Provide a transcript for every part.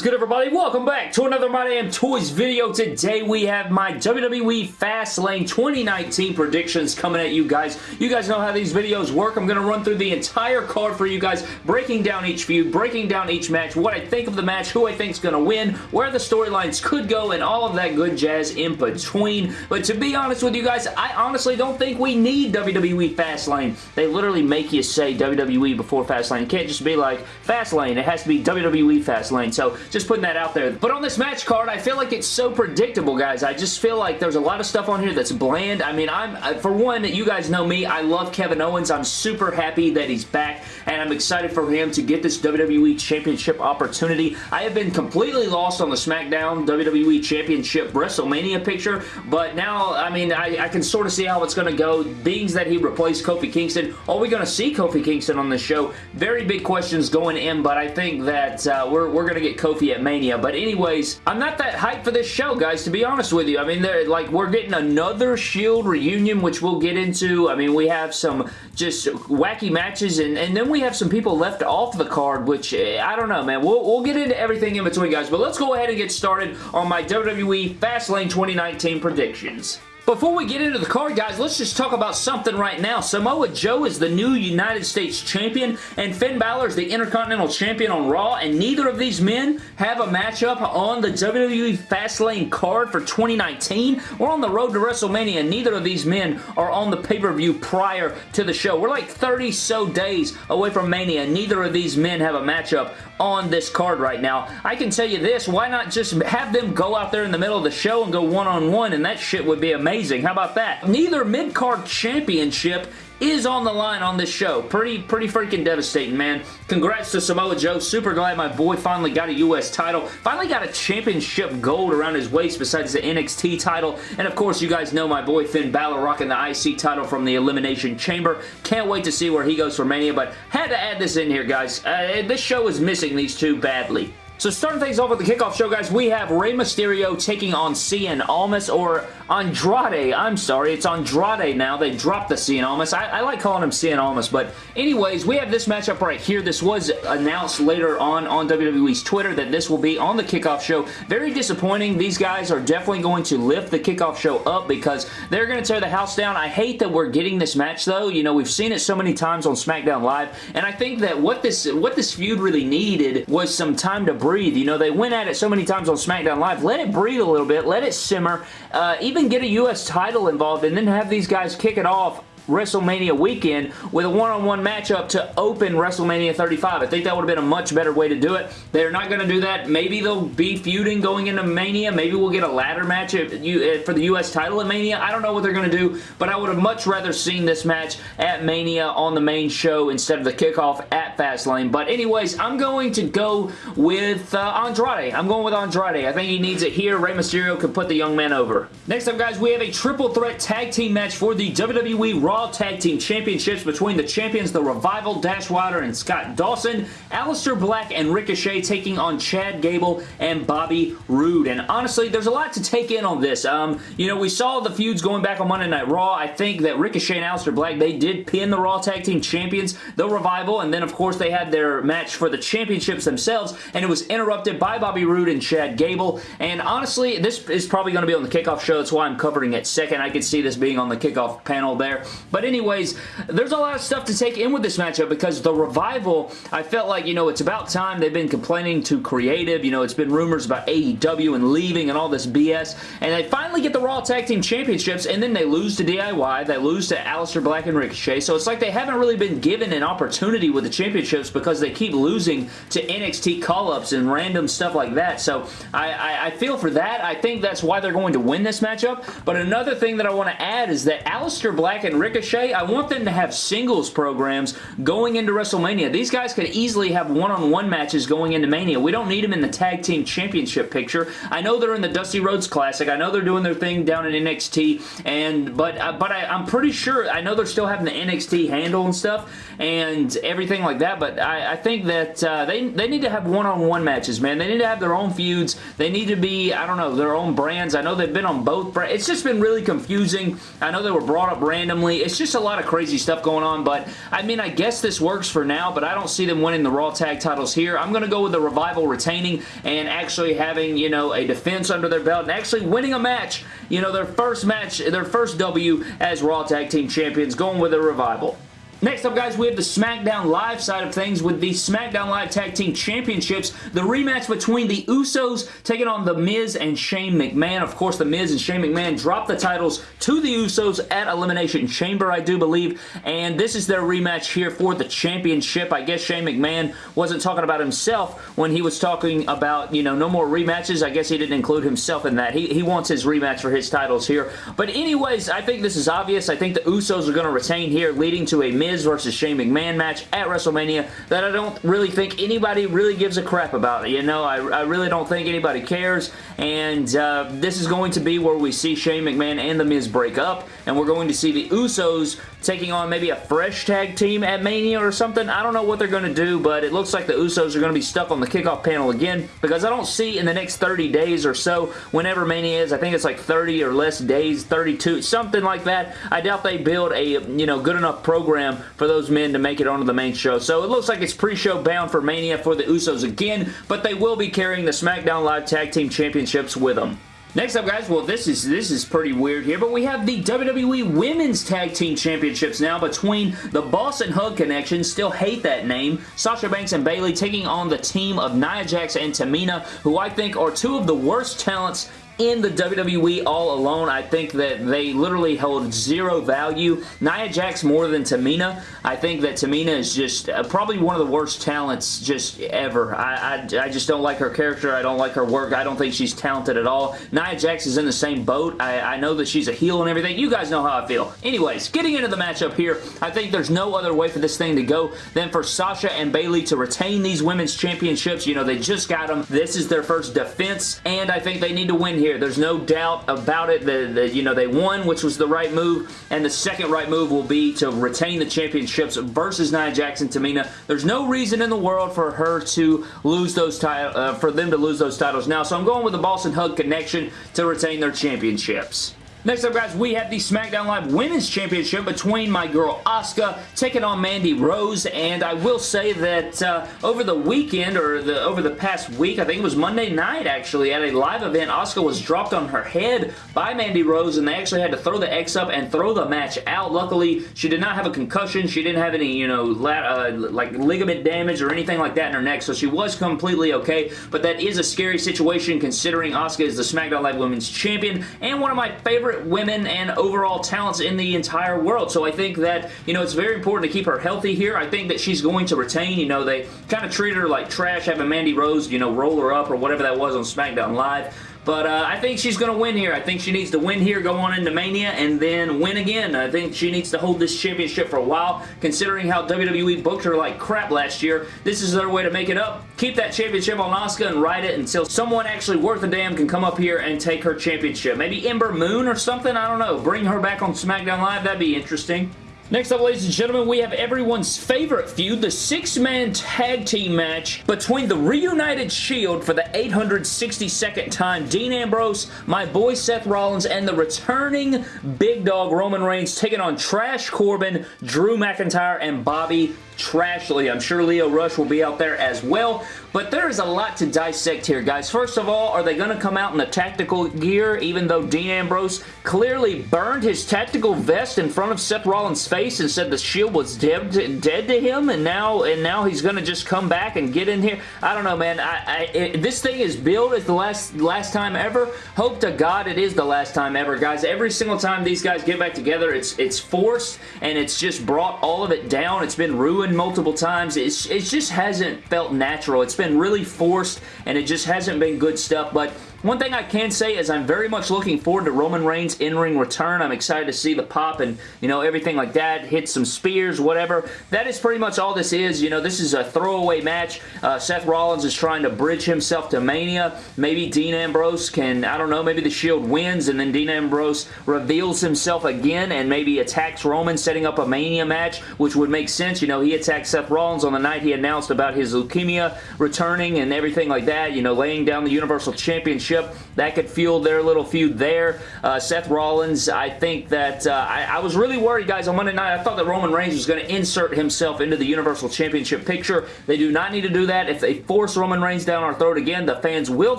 is good everybody? Welcome back to another My Damn Toys video. Today we have my WWE Fastlane 2019 predictions coming at you guys. You guys know how these videos work. I'm going to run through the entire card for you guys, breaking down each feud, breaking down each match, what I think of the match, who I think is going to win, where the storylines could go, and all of that good jazz in between. But to be honest with you guys, I honestly don't think we need WWE Fastlane. They literally make you say WWE before Fastlane. It can't just be like Fastlane. It has to be WWE Fastlane. So just putting that out there. But on this match card, I feel like it's so predictable, guys. I just feel like there's a lot of stuff on here that's bland. I mean, I'm for one, you guys know me. I love Kevin Owens. I'm super happy that he's back, and I'm excited for him to get this WWE Championship opportunity. I have been completely lost on the SmackDown WWE Championship WrestleMania picture, but now, I mean, I, I can sort of see how it's going to go. Being that he replaced Kofi Kingston, are we going to see Kofi Kingston on this show? Very big questions going in, but I think that uh, we're, we're going to get Kofi at Mania. But anyways, I'm not that hyped for this show, guys, to be honest with you. I mean, they're like we're getting another Shield reunion, which we'll get into. I mean, we have some just wacky matches, and, and then we have some people left off the card, which eh, I don't know, man. We'll, we'll get into everything in between, guys. But let's go ahead and get started on my WWE Fastlane 2019 predictions. Before we get into the card, guys, let's just talk about something right now. Samoa Joe is the new United States Champion, and Finn Balor is the Intercontinental Champion on Raw, and neither of these men have a matchup on the WWE Fastlane card for 2019. We're on the road to WrestleMania, and neither of these men are on the pay-per-view prior to the show. We're like 30 so days away from Mania, and neither of these men have a matchup on this card right now. I can tell you this, why not just have them go out there in the middle of the show and go one-on-one, -on -one, and that shit would be amazing amazing. How about that? Neither mid-card championship is on the line on this show. Pretty, pretty freaking devastating, man. Congrats to Samoa Joe. Super glad my boy finally got a U.S. title. Finally got a championship gold around his waist besides the NXT title. And of course, you guys know my boy Finn Balor rocking the IC title from the Elimination Chamber. Can't wait to see where he goes for Mania, but had to add this in here, guys. Uh, this show is missing these two badly. So starting things off with the kickoff show, guys, we have Rey Mysterio taking on Cien Almas, or Andrade. I'm sorry, it's Andrade now. They dropped the Cien Almas. I, I, like calling him Cien Almas, but anyways, we have this matchup right here. This was announced later on on WWE's Twitter that this will be on the kickoff show. Very disappointing. These guys are definitely going to lift the kickoff show up because they're going to tear the house down. I hate that we're getting this match, though. You know, we've seen it so many times on SmackDown Live, and I think that what this, what this feud really needed was some time to breathe breathe. You know, they went at it so many times on SmackDown Live. Let it breathe a little bit. Let it simmer. Uh, even get a U.S. title involved and then have these guys kick it off WrestleMania weekend with a one-on-one -on -one matchup to open WrestleMania 35. I think that would have been a much better way to do it. They're not going to do that. Maybe they'll be feuding going into Mania. Maybe we'll get a ladder match for the U.S. title at Mania. I don't know what they're going to do, but I would have much rather seen this match at Mania on the main show instead of the kickoff at Fastlane. But anyways, I'm going to go with uh, Andrade. I'm going with Andrade. I think he needs it here. Rey Mysterio could put the young man over. Next up, guys, we have a triple threat tag team match for the WWE Raw Tag Team Championships between the champions, The Revival, Dash Wilder, and Scott Dawson, Aleister Black and Ricochet taking on Chad Gable and Bobby Roode. And honestly, there's a lot to take in on this. Um, you know, we saw the feuds going back on Monday Night Raw. I think that Ricochet and Aleister Black, they did pin the Raw Tag Team Champions, The Revival, and then, of course, they had their match for the championships themselves, and it was interrupted by Bobby Roode and Chad Gable. And honestly, this is probably going to be on the kickoff show. That's why I'm covering it second. I could see this being on the kickoff panel there. But anyways, there's a lot of stuff to take in with this matchup because the Revival, I felt like, you know, it's about time. They've been complaining to creative. You know, it's been rumors about AEW and leaving and all this BS. And they finally get the Raw Tag Team Championships and then they lose to DIY. They lose to Aleister Black and Ricochet. So it's like they haven't really been given an opportunity with the championships because they keep losing to NXT call-ups and random stuff like that. So I, I, I feel for that. I think that's why they're going to win this matchup. But another thing that I want to add is that Aleister Black and Ricochet I want them to have singles programs going into WrestleMania. These guys could easily have one-on-one -on -one matches going into Mania. We don't need them in the Tag Team Championship picture. I know they're in the Dusty Rhodes Classic. I know they're doing their thing down in NXT, and but uh, but I, am pretty sure, I know they're still having the NXT handle and stuff, and everything like that, but I, I think that uh, they, they need to have one-on-one -on -one matches, man. They need to have their own feuds. They need to be, I don't know, their own brands. I know they've been on both brands. It's just been really confusing. I know they were brought up randomly. It's just a lot of crazy stuff going on, but I mean, I guess this works for now, but I don't see them winning the Raw Tag titles here. I'm going to go with the Revival retaining and actually having, you know, a defense under their belt and actually winning a match, you know, their first match, their first W as Raw Tag Team Champions, going with the Revival. Next up, guys, we have the SmackDown Live side of things with the SmackDown Live Tag Team Championships. The rematch between the Usos taking on The Miz and Shane McMahon. Of course, The Miz and Shane McMahon dropped the titles to the Usos at Elimination Chamber, I do believe. And this is their rematch here for the championship. I guess Shane McMahon wasn't talking about himself when he was talking about, you know, no more rematches. I guess he didn't include himself in that. He, he wants his rematch for his titles here. But anyways, I think this is obvious. I think the Usos are going to retain here, leading to a Miz Miz versus Shane McMahon match at WrestleMania that I don't really think anybody really gives a crap about. You know, I, I really don't think anybody cares, and uh, this is going to be where we see Shane McMahon and The Miz break up, and we're going to see the Usos taking on maybe a fresh tag team at Mania or something. I don't know what they're going to do, but it looks like the Usos are going to be stuck on the kickoff panel again because I don't see in the next 30 days or so, whenever Mania is, I think it's like 30 or less days, 32, something like that. I doubt they build a, you know, good enough program for those men to make it onto the main show. So it looks like it's pre-show bound for Mania for the Usos again, but they will be carrying the SmackDown Live Tag Team Championships with them. Next up, guys, well, this is this is pretty weird here, but we have the WWE Women's Tag Team Championships now between the Boss 'n' Hug Connection, still hate that name, Sasha Banks and Bayley taking on the team of Nia Jax and Tamina, who I think are two of the worst talents in the WWE all alone. I think that they literally hold zero value. Nia Jax more than Tamina. I think that Tamina is just uh, probably one of the worst talents just ever. I, I, I, just don't like her character. I don't like her work. I don't think she's talented at all. Nia Jax is in the same boat. I, I know that she's a heel and everything. You guys know how I feel. Anyways, getting into the matchup here, I think there's no other way for this thing to go than for Sasha and Bayley to retain these women's championships. You know, they just got them. This is their first defense, and I think they need to win here here. There's no doubt about it. The, the, you know, they won, which was the right move, and the second right move will be to retain the championships versus Nia Jax and Tamina. There's no reason in the world for her to lose those titles, uh, for them to lose those titles now, so I'm going with the Boss 'n' Hug Connection to retain their championships. Next up, guys, we have the SmackDown Live Women's Championship between my girl Asuka taking on Mandy Rose, and I will say that uh, over the weekend, or the over the past week, I think it was Monday night, actually, at a live event, Asuka was dropped on her head by Mandy Rose, and they actually had to throw the X up and throw the match out. Luckily, she did not have a concussion. She didn't have any, you know, uh, like ligament damage or anything like that in her neck, so she was completely okay, but that is a scary situation considering Asuka is the SmackDown Live Women's Champion, and one of my favorite favorite women and overall talents in the entire world. So I think that, you know, it's very important to keep her healthy here. I think that she's going to retain. You know, they kind of treat her like trash having Mandy Rose, you know, roll her up or whatever that was on SmackDown Live. But uh, I think she's going to win here. I think she needs to win here, go on into Mania, and then win again. I think she needs to hold this championship for a while, considering how WWE booked her like crap last year. This is their way to make it up. Keep that championship on Asuka and ride it until someone actually worth a damn can come up here and take her championship. Maybe Ember Moon or something? I don't know. Bring her back on SmackDown Live. That'd be interesting. Next up, ladies and gentlemen, we have everyone's favorite feud, the six-man tag team match between the Reunited Shield for the 862nd time, Dean Ambrose, my boy Seth Rollins, and the returning big dog Roman Reigns taking on Trash Corbin, Drew McIntyre, and Bobby Trashley. I'm sure Lio Rush will be out there as well, but there is a lot to dissect here, guys. First of all, are they going to come out in the tactical gear, even though Dean Ambrose clearly burned his tactical vest in front of Seth Rollins' face and said the Shield was dead to, dead to him, and now and now he's going to just come back and get in here? I don't know, man. I, I it, this thing is billed as the last, last time ever. Hope to God it is the last time ever, guys. Every single time these guys get back together, it's, it's forced, and it's just brought all of it down. It's been ruined multiple times. It's, it just hasn't felt natural. It's been really forced and it just hasn't been good stuff, but one thing I can say is I'm very much looking forward to Roman Reigns' in-ring return. I'm excited to see the pop and, you know, everything like that. Hit some spears, whatever. That is pretty much all this is. You know, this is a throwaway match. Uh, Seth Rollins is trying to bridge himself to Mania. Maybe Dean Ambrose can, I don't know, maybe the Shield wins and then Dean Ambrose reveals himself again and maybe attacks Roman, setting up a Mania match, which would make sense. You know, he attacked Seth Rollins on the night he announced about his leukemia returning and everything like that. You know, laying down the Universal Championship relationship that could fuel their little feud there. Uh, Seth Rollins, I think that uh, I, I, was really worried, guys, on Monday night. I thought that Roman Reigns was going to insert himself into the Universal Championship picture. They do not need to do that. If they force Roman Reigns down our throat again, the fans will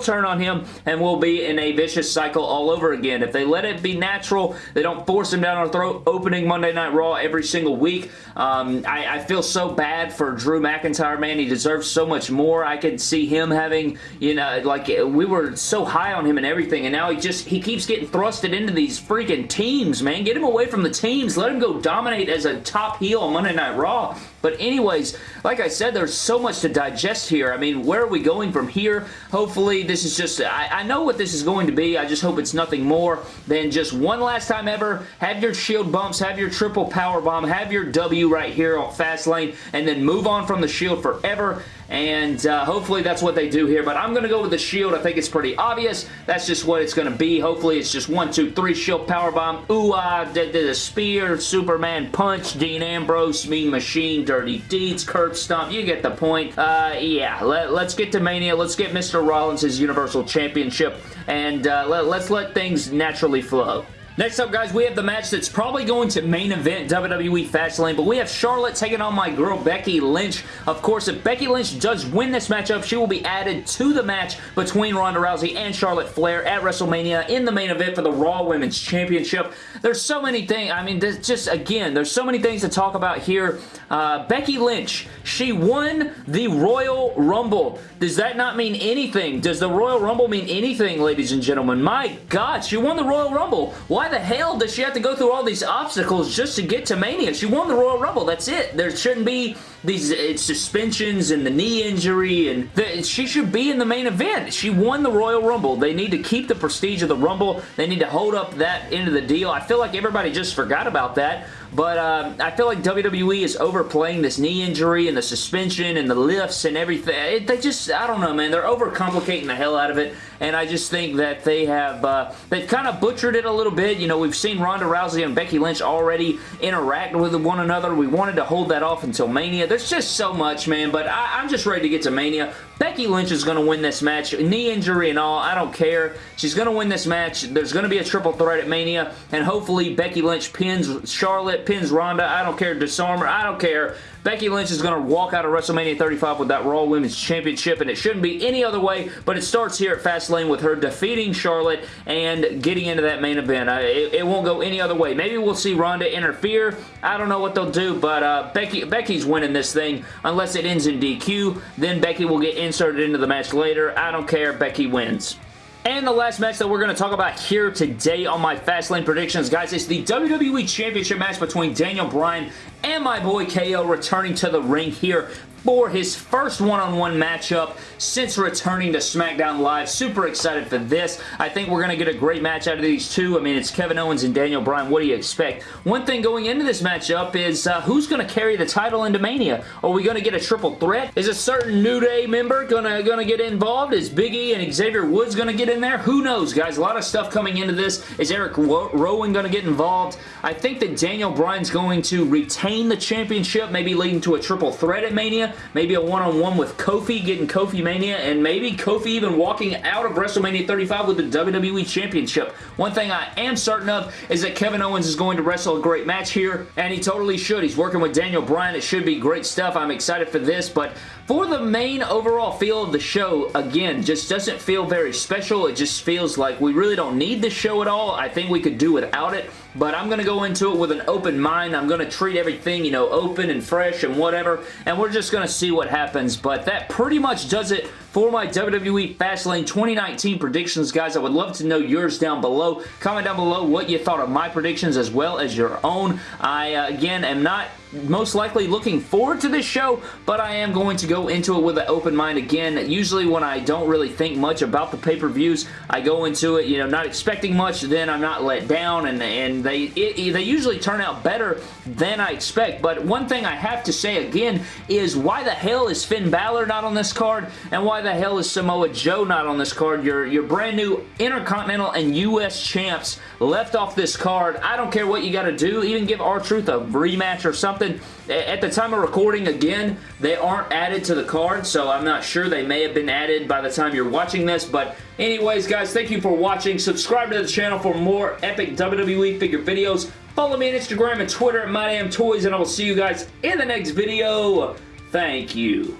turn on him and we'll be in a vicious cycle all over again. If they let it be natural, they don't force him down our throat opening Monday Night Raw every single week. Um, I, I feel so bad for Drew McIntyre, man. He deserves so much more. I could see him having, you know, like we were so high on him and everything, and now he just, he keeps getting thrusted into these freaking teams, man. Get him away from the teams. Let him go dominate as a top heel on Monday Night Raw. But anyways, like I said, there's so much to digest here. I mean, where are we going from here? Hopefully, this is just, I, I know what this is going to be. I just hope it's nothing more than just one last time ever. Have your shield bumps, have your triple power bomb, have your W right here on Fastlane, and then move on from the shield forever and uh, hopefully that's what they do here, but I'm going to go with the shield. I think it's pretty obvious. That's just what it's going to be. Hopefully it's just one, two, three, shield power bomb. Ooh, ah, did the spear, Superman punch, Dean Ambrose, Mean Machine, Dirty Deeds, curb stomp. You get the point. Uh, yeah, let, us get to Mania. Let's get Mr. Rollins his Universal Championship, and uh, let, let's let things naturally flow. Next up, guys, we have the match that's probably going to main event WWE Fastlane, but we have Charlotte taking on my girl Becky Lynch. Of course, if Becky Lynch does win this matchup, she will be added to the match between Ronda Rousey and Charlotte Flair at WrestleMania in the main event for the Raw Women's Championship. There's so many things, I mean, just, again, there's so many things to talk about here. Uh, Becky Lynch, she won the Royal Rumble. Does that not mean anything? Does the Royal Rumble mean anything, ladies and gentlemen? My God, she won the Royal Rumble. Why the hell does she have to go through all these obstacles just to get to Mania? She won the Royal Rumble. That's it. There shouldn't be these uh, suspensions and the knee injury and the, she should be in the main event. She won the Royal Rumble. They need to keep the prestige of the Rumble. They need to hold up that end of the deal. I feel like everybody just forgot about that. But uh, I feel like WWE is overplaying this knee injury and the suspension and the lifts and everything. It, they just, I don't know, man. They're overcomplicating the hell out of it. And I just think that they have, uh, they've kind of butchered it a little bit. You know, we've seen Ronda Rousey and Becky Lynch already interact with one another. We wanted to hold that off until Mania. There's just so much, man. But I, I'm just ready to get to Mania. Becky Lynch is going to win this match. Knee injury and all, I don't care. She's going to win this match. There's going to be a triple threat at Mania, and hopefully Becky Lynch pins Charlotte, pins Ronda. I don't care. Disarm her. I don't care. Becky Lynch is going to walk out of WrestleMania 35 with that Raw Women's Championship, and it shouldn't be any other way, but it starts here at Fastlane with her defeating Charlotte and getting into that main event. Uh, it, it, won't go any other way. Maybe we'll see Ronda interfere. I don't know what they'll do, but uh, Becky Becky's winning this thing unless it ends in DQ. Then Becky will get inserted into the match later. I don't care. Becky wins. And the last match that we're going to talk about here today on my Fastlane predictions, guys, is the WWE Championship match between Daniel Bryan and my boy KO returning to the ring here for his first one-on-one -on -one matchup since returning to SmackDown Live. Super excited for this. I think we're going to get a great match out of these two. I mean, it's Kevin Owens and Daniel Bryan. What do you expect? One thing going into this matchup is uh, who's going to carry the title into Mania? Are we going to get a triple threat? Is a certain New Day member going to gonna get involved? Is Big E and Xavier Woods going to get in there? Who knows, guys? A lot of stuff coming into this. Is Eric Rowan going to get involved? I think that Daniel Bryan's going to retain the championship, maybe leading to a triple threat at Mania maybe a one-on-one -on -one with Kofi, getting Kofi Mania, and maybe Kofi even walking out of WrestleMania 35 with the WWE Championship. One thing I am certain of is that Kevin Owens is going to wrestle a great match here, and he totally should. He's working with Daniel Bryan. It should be great stuff. I'm excited for this, but for the main overall feel of the show, again, just doesn't feel very special. It just feels like we really don't need the show at all. I think we could do without it, but I'm going to go into it with an open mind. I'm going to treat everything, you know, open and fresh and whatever, and we're just going to see what happens, but that pretty much does it for my WWE Fastlane 2019 predictions, guys. I would love to know yours down below. Comment down below what you thought of my predictions as well as your own. I, uh, again, am not most likely looking forward to this show, but I am going to go into it with an open mind again. Usually when I don't really think much about the pay-per-views, I go into it, you know, not expecting much, then I'm not let down, and, and they, it, they usually turn out better than I expect. But one thing I have to say again is why the hell is Finn Balor not on this card, and why the hell is Samoa Joe not on this card? Your, your brand new Intercontinental and U.S. champs left off this card. I don't care what you got to do. Even give R-Truth a rematch or something. At the time of recording, again, they aren't added to the card, so I'm not sure. They may have been added by the time you're watching this, but anyways, guys, thank you for watching. Subscribe to the channel for more epic WWE figure videos. Follow me on Instagram and Twitter at MyDamnToys, and I will see you guys in the next video. Thank you.